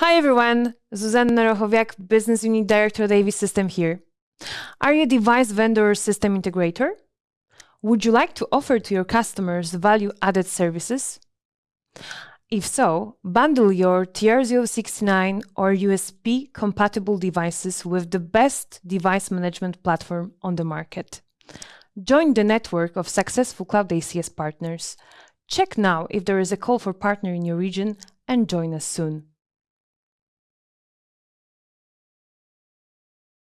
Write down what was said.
Hi everyone, Zuzanna Rochowiak, Business Unit Director at AV System here. Are you a device vendor or system integrator? Would you like to offer to your customers value-added services? If so, bundle your TR069 or USP compatible devices with the best device management platform on the market. Join the network of successful Cloud ACS partners. Check now if there is a call for partner in your region and join us soon.